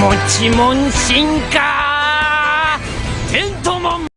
持ちもん進化。テントモン